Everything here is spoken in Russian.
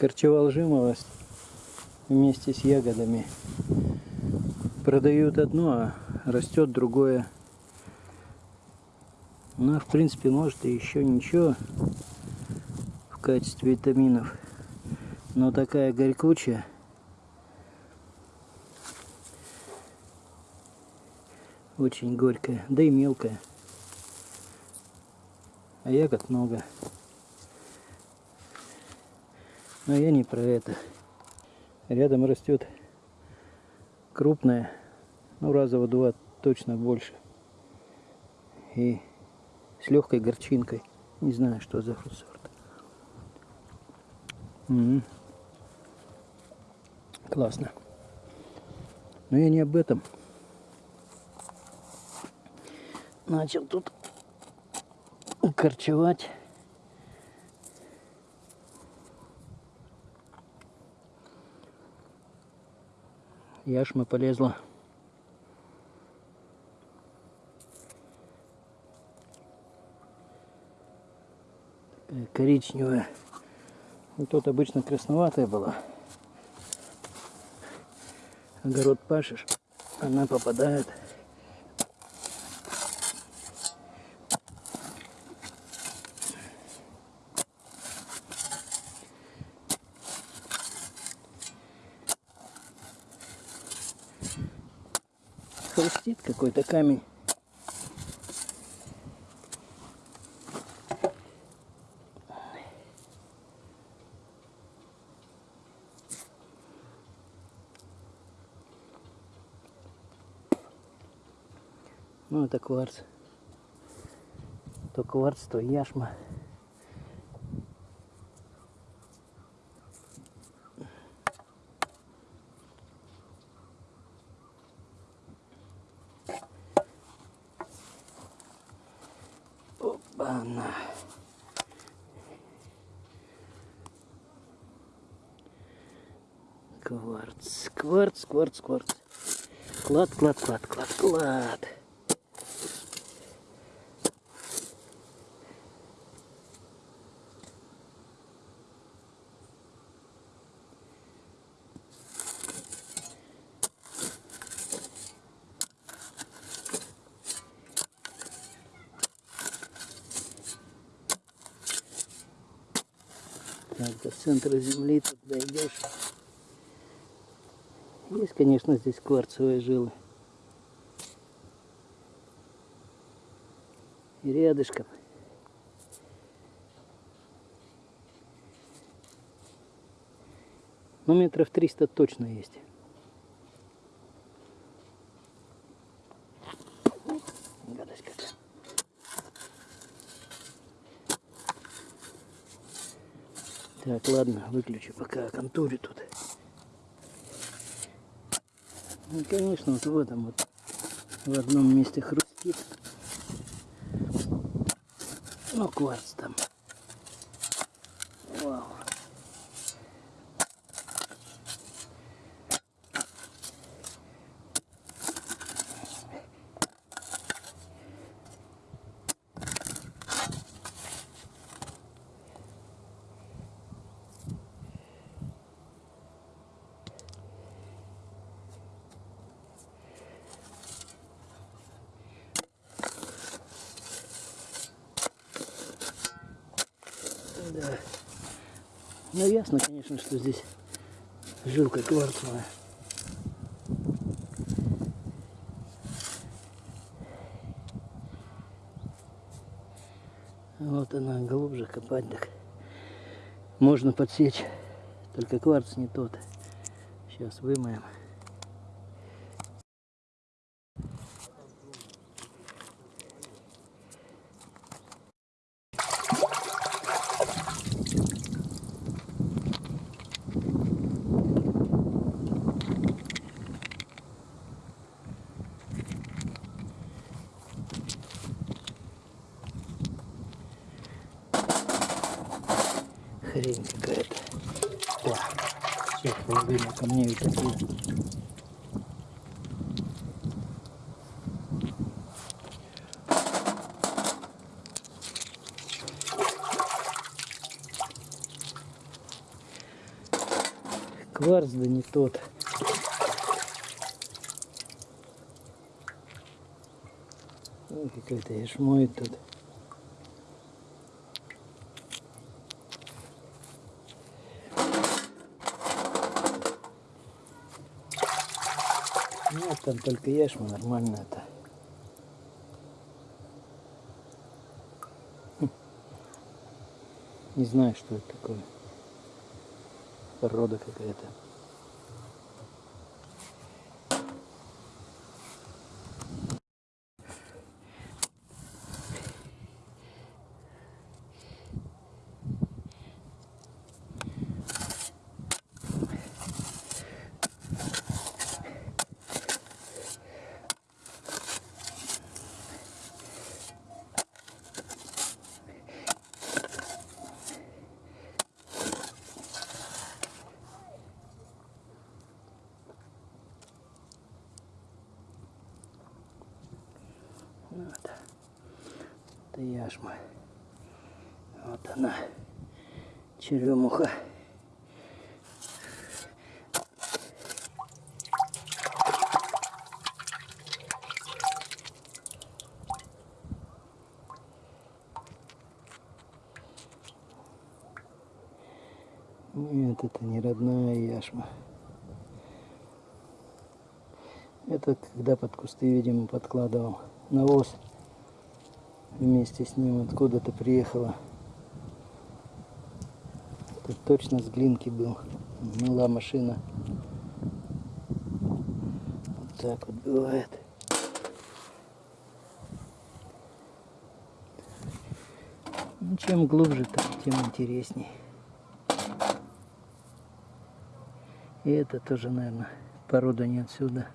Корчевал жимолость вместе с ягодами. Продают одно, а растет другое. Ну, в принципе, может и еще ничего в качестве витаминов. Но такая горькучая. Очень горькая, да и мелкая. А ягод много. Но я не про это. Рядом растет крупная, ну раза в два точно больше. И с легкой горчинкой. Не знаю, что за сорт. М Классно. Но я не об этом. Начал тут корчевать. Яшма полезла. Коричневая. Вот тут обычно красноватая была. Огород пашешь, она попадает хрустит какой-то камень. Ну, это кварц. То кварц, то яшма. Опа-на. Кварц, кварц, кварц, кварц. Клад, клад, клад, клад, клад. Так, до центра земли тут дойдешь. Есть, конечно, здесь кварцевые жилы. И рядышком. Ну, метров 300 точно есть. Так, ладно, выключу пока контуре тут. Ну, конечно, вот в этом вот, в одном месте хрустит. Ну, кварц там. Да. Ну ясно, конечно, что здесь жилка кварцевая. Вот она, глубже копать так. Можно подсечь, только кварц не тот. Сейчас вымоем. Хрень какая-то. О, все, половина камней такие. Кварц да не тот. Ой, какой-то яшмоет тут. Нет, там только яшма, нормально это. Хм. Не знаю, что это такое. Порода какая-то. Яшма. Вот она. Черемуха. Нет, это не родная яшма. Это когда под кусты, видимо, подкладывал навоз вместе с ним откуда-то приехала. Это точно с глинки был. Мыла машина. Вот так вот бывает. Ну, чем глубже, тем интересней. И это тоже, наверное, порода не отсюда.